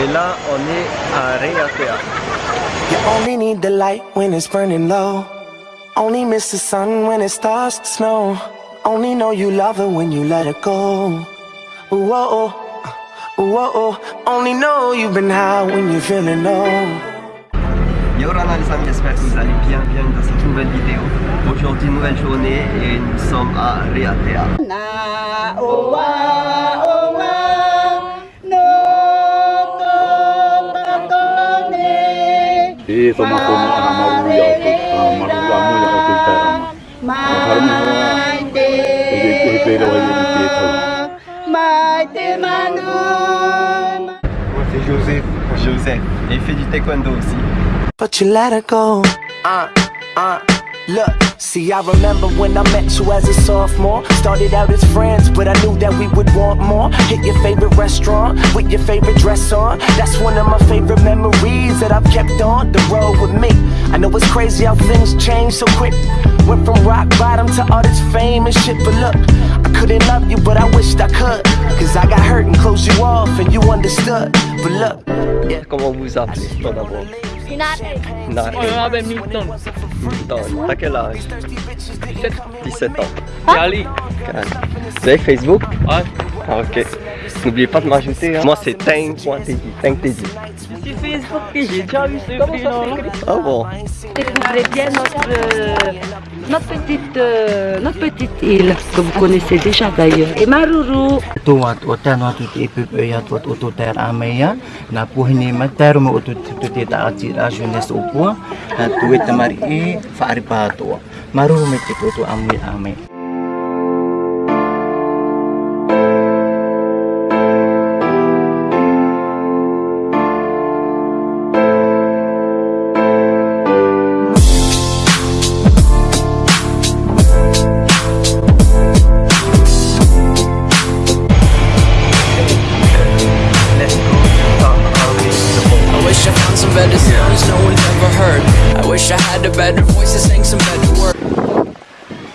Et là, on est à Reatea. You only need the light when it's burning low. Only miss the sun when it starts to snow. Only know you love her when you let her go. Whoa, uh, whoa, uh. only know you've been high when you're feeling low. Yorana les amis, j'espère que vous allez bien, bienvenue dans cette nouvelle vidéo. Aujourd'hui, nouvelle journée et nous sommes à Reatea. Eh, c'est Joseph. Joseph. Il fait du taekwondo aussi. But you let go. Uh, uh. Look, see, I remember when I met you as a sophomore. Started out as friends, but I knew that we would want more. Hit your favorite restaurant with your favorite dress on. That's one of my favorite memories that I've kept on the road with me. I know it's crazy how things change so quick. Went from rock bottom to all this fame and shit, but look, I couldn't love you, but I wished I could. Cause I got hurt and closed you off, and you understood. But look, yeah. Comment vous appelez tout d'abord Nare. On m'appelle Milton. Milton. T'as quel âge 17. 17 ans. Ali. Vous avez Facebook Ouais. Ah, ok. N'oubliez pas de m'ajouter. Hein. Moi c'est. C'est Facebook j'ai déjà vu ce prénom. Ah bon Découvrez bien notre, euh, notre, petite, euh, notre petite île que vous connaissez déjà d'ailleurs. Et Maruru. tuat otan tuat ameya na mater mo ta jeunesse au na tuet mari e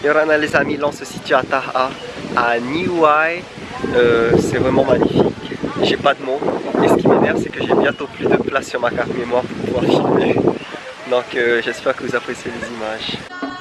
Yorana les amis, là on se situe à Taha, à Niuai. Euh, c'est vraiment magnifique. J'ai pas de mots. Et ce qui m'énerve, c'est que j'ai bientôt plus de place sur ma carte mémoire pour pouvoir filmer. Donc euh, j'espère que vous appréciez les images.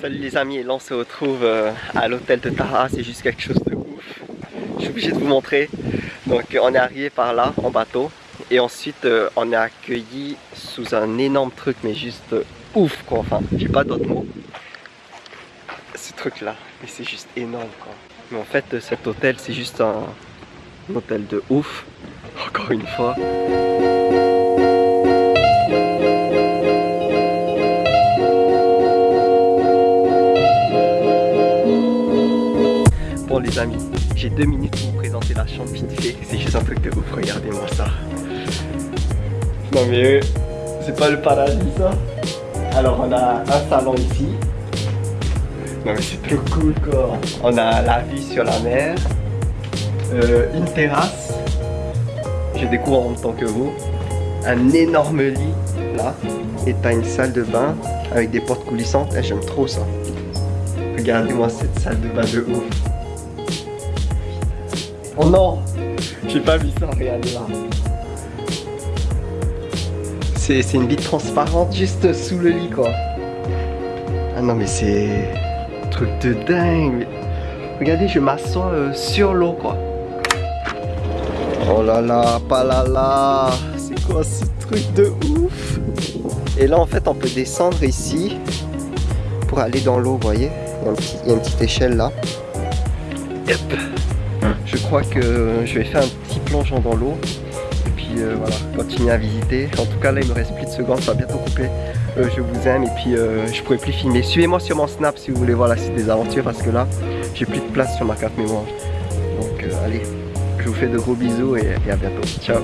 Salut les amis, et là on se retrouve euh, à l'hôtel de Taha, c'est juste quelque chose de ouf. Je suis obligé de vous montrer. Donc on est arrivé par là en bateau et ensuite euh, on est accueilli sous un énorme truc mais juste euh, ouf quoi. Enfin, j'ai pas d'autres mots. Ce truc là, mais c'est juste énorme quoi. Mais en fait cet hôtel c'est juste un, un hôtel de ouf. Encore une fois. Bon les amis, j'ai deux minutes pour vous présenter la chambre vite fait. C'est juste un truc de ouf, regardez-moi ça. Non mais euh, c'est pas le paradis ça Alors on a un salon ici. C'est trop cool quoi. On a la vue sur la mer. Euh, une terrasse. Je découvre en même temps que vous. Un énorme lit là. Et t'as une salle de bain avec des portes coulissantes. Eh, J'aime trop ça. Regardez-moi cette salle de bain de ouf. Oh non J'ai pas vu ça, regardez là. C'est une vitre transparente juste sous le lit quoi. Ah non mais c'est... Truc de dingue. Regardez, je m'assois euh, sur l'eau quoi. Oh là là, pas là là. C'est quoi ce truc de ouf? Et là en fait on peut descendre ici pour aller dans l'eau, voyez? Il y, a une petite échelle là. Je crois que je vais faire un petit plongeon dans l'eau euh, voilà, continuez à visiter. En tout cas, là, il me reste plus de secondes, ça va bientôt couper. Euh, je vous aime et puis euh, je pourrais plus filmer. Suivez-moi sur mon Snap si vous voulez voir la suite des aventures parce que là, j'ai plus de place sur ma carte mémoire. Donc allez, je vous fais de gros bisous et à bientôt. Ciao